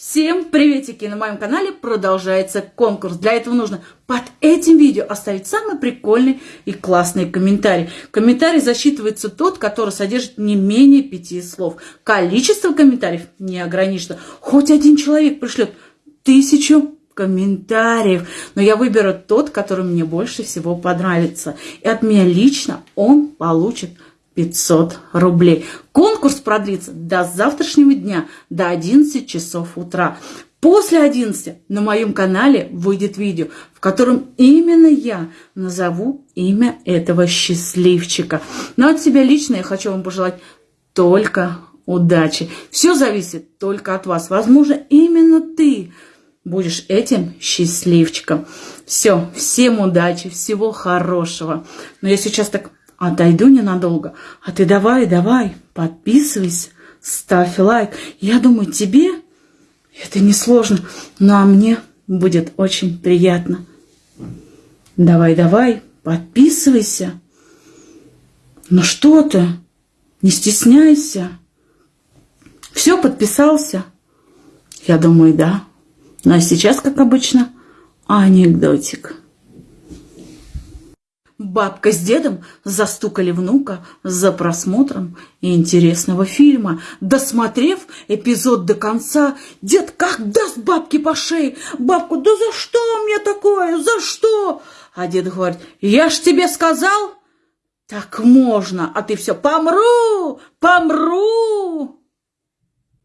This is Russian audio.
Всем приветики! На моем канале продолжается конкурс. Для этого нужно под этим видео оставить самый прикольный и классный комментарий. Комментарий засчитывается тот, который содержит не менее пяти слов. Количество комментариев не ограничено. Хоть один человек пришлет тысячу комментариев. Но я выберу тот, который мне больше всего понравится. И от меня лично он получит 500 рублей. Конкурс продлится до завтрашнего дня, до 11 часов утра. После 11 на моем канале выйдет видео, в котором именно я назову имя этого счастливчика. Но от себя лично я хочу вам пожелать только удачи. Все зависит только от вас. Возможно, именно ты будешь этим счастливчиком. Все, всем удачи, всего хорошего. Но я сейчас так отойду ненадолго. А ты давай, давай, подписывайся, ставь лайк. Я думаю, тебе это несложно, но а мне будет очень приятно. Давай, давай, подписывайся. Ну что ты, не стесняйся. Все, подписался? Я думаю, да. Ну а сейчас, как обычно, анекдотик. Бабка с дедом застукали внука за просмотром интересного фильма. Досмотрев эпизод до конца, дед как даст бабке по шее. Бабку, да за что мне такое, за что? А дед говорит, я ж тебе сказал, так можно, а ты все помру, помру.